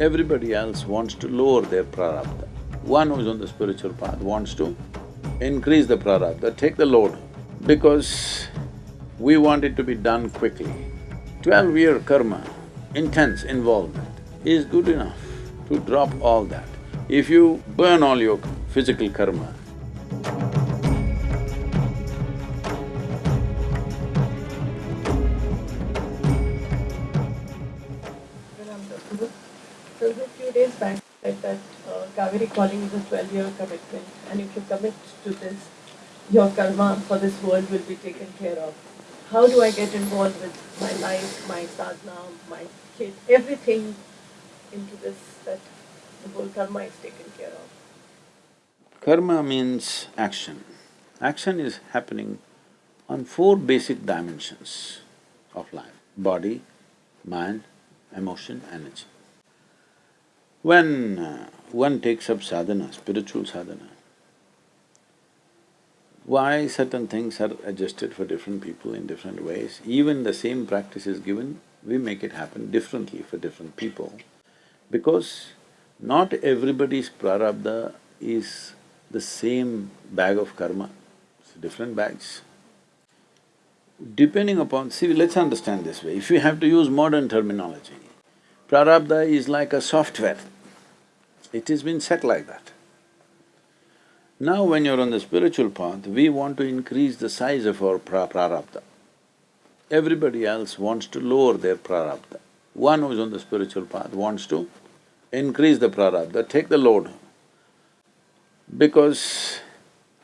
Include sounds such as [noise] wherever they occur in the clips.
Everybody else wants to lower their prarabdha. One who's on the spiritual path wants to increase the prarabdha, take the load, because we want it to be done quickly. Twelve-year karma, intense involvement, is good enough to drop all that. If you burn all your physical karma, a few days back, said that uh, Cauvery Calling is a twelve-year commitment, and if you commit to this, your karma for this world will be taken care of. How do I get involved with my life, my sadhana, my kids, everything into this that the whole karma is taken care of? karma means action. Action is happening on four basic dimensions of life, body, mind, emotion, energy. When uh, one takes up sadhana, spiritual sadhana, why certain things are adjusted for different people in different ways, even the same practice is given, we make it happen differently for different people. Because not everybody's prarabdha is the same bag of karma, it's different bags. Depending upon… see, let's understand this way, if you have to use modern terminology, prarabdha is like a software. It has been set like that. Now when you're on the spiritual path, we want to increase the size of our pra prarabdha. Everybody else wants to lower their prarabdha. One who's on the spiritual path wants to increase the prarabdha, take the load, because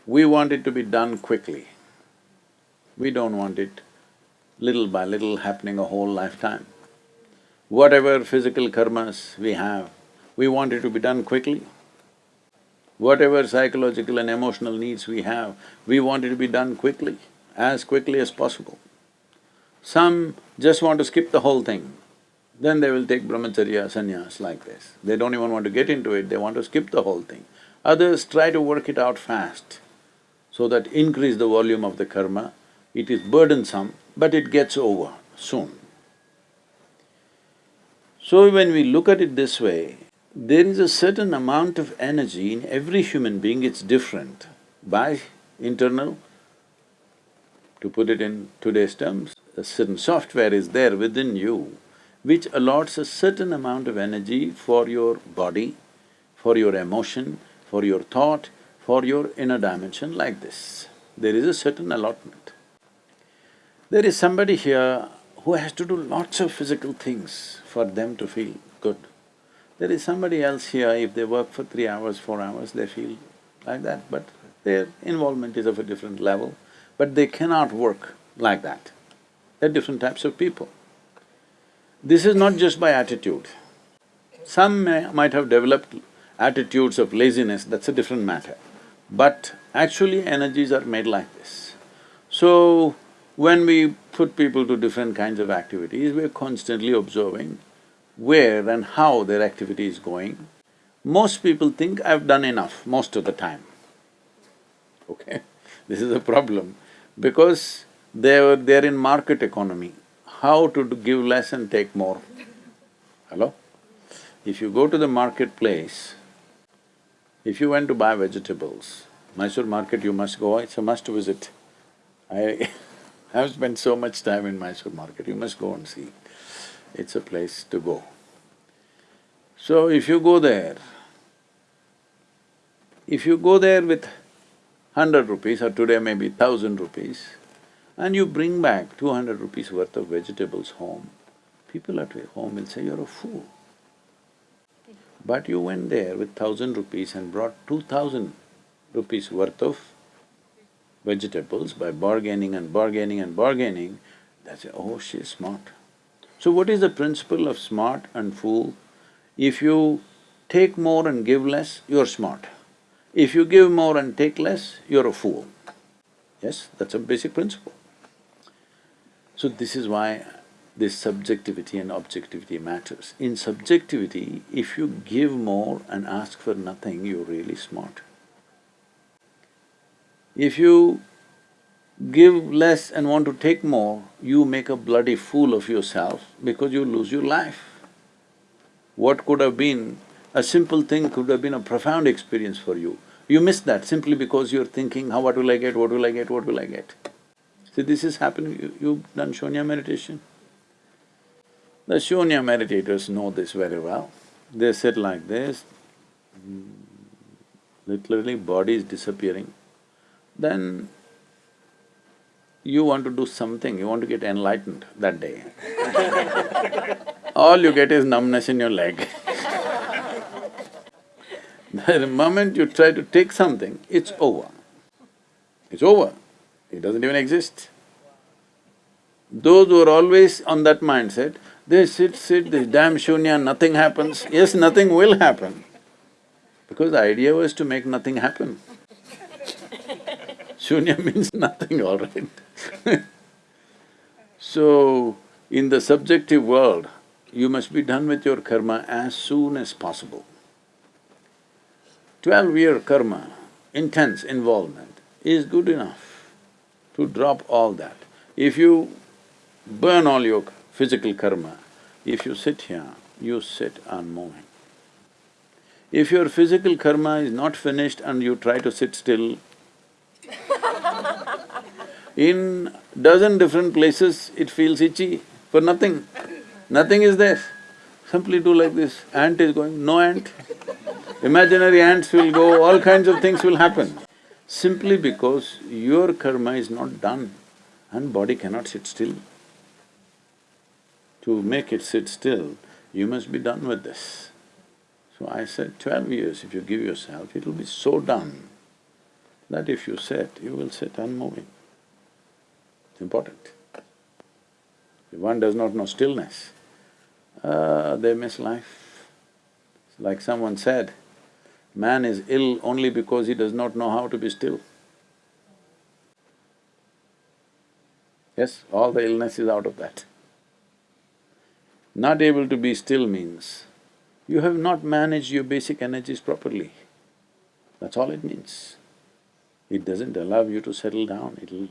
we want it to be done quickly. We don't want it little by little happening a whole lifetime. Whatever physical karmas we have, we want it to be done quickly. Whatever psychological and emotional needs we have, we want it to be done quickly, as quickly as possible. Some just want to skip the whole thing, then they will take brahmacharya, sannyas like this. They don't even want to get into it, they want to skip the whole thing. Others try to work it out fast, so that increase the volume of the karma. It is burdensome, but it gets over soon. So when we look at it this way, there is a certain amount of energy in every human being, it's different. By internal, to put it in today's terms, a certain software is there within you which allots a certain amount of energy for your body, for your emotion, for your thought, for your inner dimension like this. There is a certain allotment. There is somebody here who has to do lots of physical things for them to feel good. There is somebody else here, if they work for three hours, four hours, they feel like that, but their involvement is of a different level, but they cannot work like that. They're different types of people. This is not just by attitude. Some may, might have developed attitudes of laziness, that's a different matter. But actually energies are made like this. So, when we put people to different kinds of activities, we're constantly observing where and how their activity is going. Most people think, I've done enough most of the time. Okay? [laughs] This is a problem because they're… they're in market economy. How to give less and take more? Hello? If you go to the marketplace, if you went to buy vegetables, Mysore market you must go, it's a must visit. I [laughs] have spent so much time in Mysore market, you must go and see it's a place to go. So if you go there, if you go there with hundred rupees or today maybe thousand rupees, and you bring back two hundred rupees worth of vegetables home, people at home will say, you're a fool. But you went there with thousand rupees and brought two thousand rupees worth of vegetables by bargaining and bargaining and bargaining, they say, oh, she's smart. So what is the principle of smart and fool? If you take more and give less, you're smart. If you give more and take less, you're a fool. Yes, that's a basic principle. So this is why this subjectivity and objectivity matters. In subjectivity, if you give more and ask for nothing, you're really smart. If you give less and want to take more, you make a bloody fool of yourself because you lose your life. what could have been a simple thing could have been a profound experience for you. You miss that simply because you're thinking, how… what will I get, what will I get, what will I get? See, this is happening, you, you've done shunya meditation. The shunya meditators know this very well. They sit like this, mm, literally body is disappearing. Then you want to do something, you want to get enlightened that day. All you get is numbness in your leg [laughs] The moment you try to take something, it's over. It's over. It doesn't even exist. Those who are always on that mindset, they sit, sit, this damn shunya, nothing happens. Yes, nothing will happen. Because the idea was to make nothing happen. Shunya [laughs] means nothing, all right [laughs] So, in the subjective world, you must be done with your karma as soon as possible. Twelve-year karma, intense involvement, is good enough to drop all that. If you burn all your physical karma, if you sit here, you sit unmoving. If your physical karma is not finished and you try to sit still, in dozen different places it feels itchy for nothing. Nothing is there. Simply do like this, ant is going, no ant. Imaginary ants will go, all kinds of things will happen. Simply because your karma is not done and body cannot sit still. To make it sit still, you must be done with this. So I said, twelve years if you give yourself, it'll be so done that if you sit, you will sit unmoving. It's important. If one does not know stillness, uh, they miss life. It's Like someone said, man is ill only because he does not know how to be still. Yes, all the illness is out of that. Not able to be still means you have not managed your basic energies properly. That's all it means. It doesn't allow you to settle down, it'll